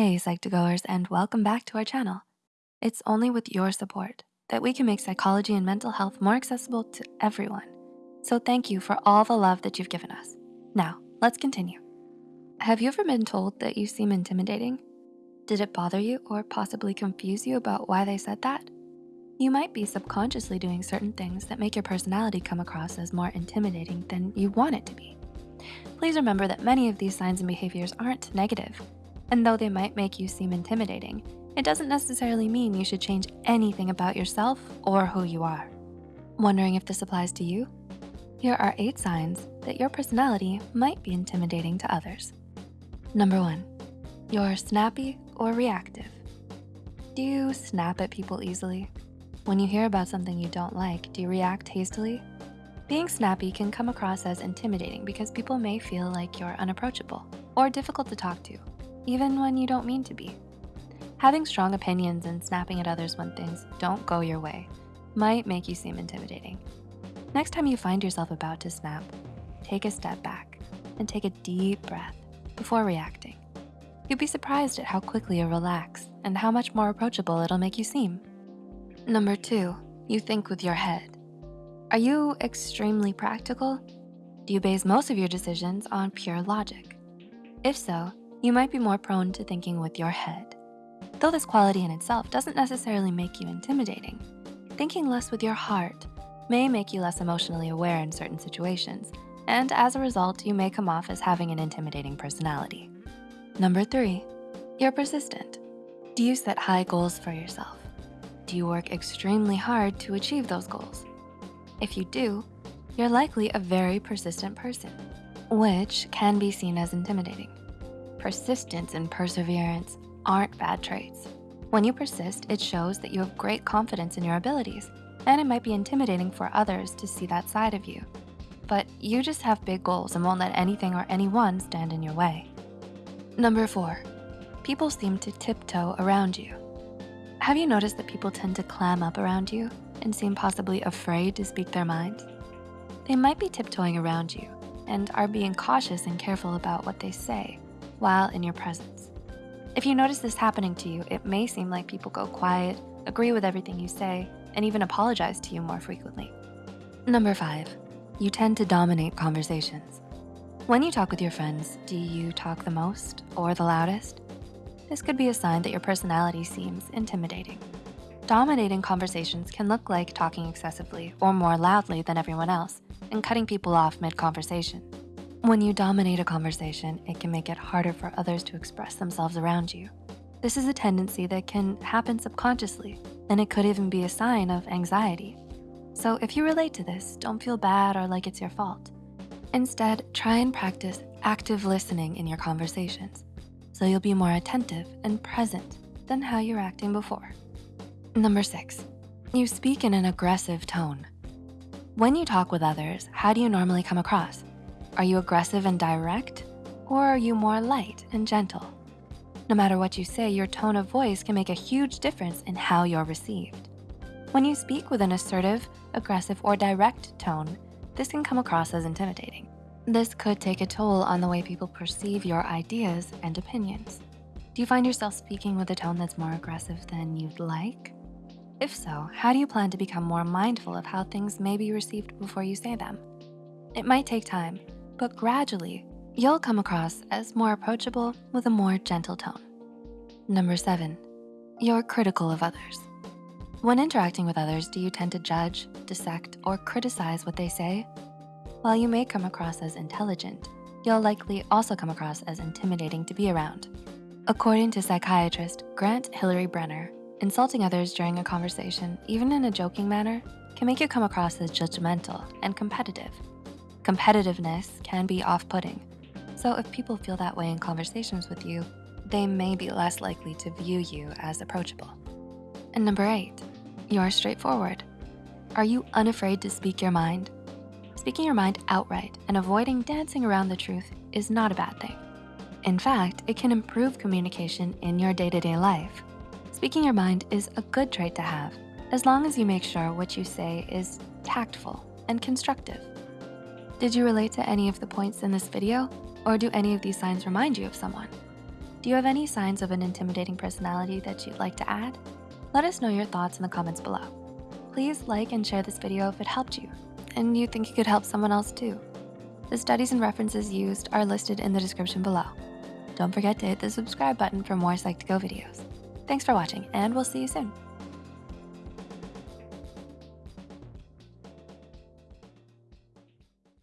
Hey Psych2Goers and welcome back to our channel. It's only with your support that we can make psychology and mental health more accessible to everyone. So thank you for all the love that you've given us. Now, let's continue. Have you ever been told that you seem intimidating? Did it bother you or possibly confuse you about why they said that? You might be subconsciously doing certain things that make your personality come across as more intimidating than you want it to be. Please remember that many of these signs and behaviors aren't negative, and though they might make you seem intimidating, it doesn't necessarily mean you should change anything about yourself or who you are. Wondering if this applies to you? Here are eight signs that your personality might be intimidating to others. Number one, you're snappy or reactive. Do you snap at people easily? When you hear about something you don't like, do you react hastily? Being snappy can come across as intimidating because people may feel like you're unapproachable or difficult to talk to, even when you don't mean to be. Having strong opinions and snapping at others when things don't go your way might make you seem intimidating. Next time you find yourself about to snap, take a step back and take a deep breath before reacting. You'd be surprised at how quickly you relax and how much more approachable it'll make you seem. Number two, you think with your head. Are you extremely practical? Do you base most of your decisions on pure logic? If so, you might be more prone to thinking with your head. Though this quality in itself doesn't necessarily make you intimidating, thinking less with your heart may make you less emotionally aware in certain situations, and as a result, you may come off as having an intimidating personality. Number three, you're persistent. Do you set high goals for yourself? Do you work extremely hard to achieve those goals? If you do, you're likely a very persistent person, which can be seen as intimidating. Persistence and perseverance aren't bad traits. When you persist, it shows that you have great confidence in your abilities, and it might be intimidating for others to see that side of you. But you just have big goals and won't let anything or anyone stand in your way. Number four, people seem to tiptoe around you. Have you noticed that people tend to clam up around you and seem possibly afraid to speak their mind? They might be tiptoeing around you and are being cautious and careful about what they say while in your presence. If you notice this happening to you, it may seem like people go quiet, agree with everything you say, and even apologize to you more frequently. Number five, you tend to dominate conversations. When you talk with your friends, do you talk the most or the loudest? This could be a sign that your personality seems intimidating. Dominating conversations can look like talking excessively or more loudly than everyone else and cutting people off mid-conversation. When you dominate a conversation, it can make it harder for others to express themselves around you. This is a tendency that can happen subconsciously, and it could even be a sign of anxiety. So if you relate to this, don't feel bad or like it's your fault. Instead, try and practice active listening in your conversations, so you'll be more attentive and present than how you're acting before. Number six, you speak in an aggressive tone. When you talk with others, how do you normally come across? Are you aggressive and direct, or are you more light and gentle? No matter what you say, your tone of voice can make a huge difference in how you're received. When you speak with an assertive, aggressive, or direct tone, this can come across as intimidating. This could take a toll on the way people perceive your ideas and opinions. Do you find yourself speaking with a tone that's more aggressive than you'd like? If so, how do you plan to become more mindful of how things may be received before you say them? It might take time, but gradually, you'll come across as more approachable with a more gentle tone. Number seven, you're critical of others. When interacting with others, do you tend to judge, dissect, or criticize what they say? While you may come across as intelligent, you'll likely also come across as intimidating to be around. According to psychiatrist Grant Hillary Brenner, Insulting others during a conversation, even in a joking manner, can make you come across as judgmental and competitive. Competitiveness can be off-putting, so if people feel that way in conversations with you, they may be less likely to view you as approachable. And number eight, you're straightforward. Are you unafraid to speak your mind? Speaking your mind outright and avoiding dancing around the truth is not a bad thing. In fact, it can improve communication in your day-to-day -day life. Speaking your mind is a good trait to have, as long as you make sure what you say is tactful and constructive. Did you relate to any of the points in this video? Or do any of these signs remind you of someone? Do you have any signs of an intimidating personality that you'd like to add? Let us know your thoughts in the comments below. Please like and share this video if it helped you and you think it could help someone else too. The studies and references used are listed in the description below. Don't forget to hit the subscribe button for more Psych2Go videos. Thanks for watching and we'll see you soon.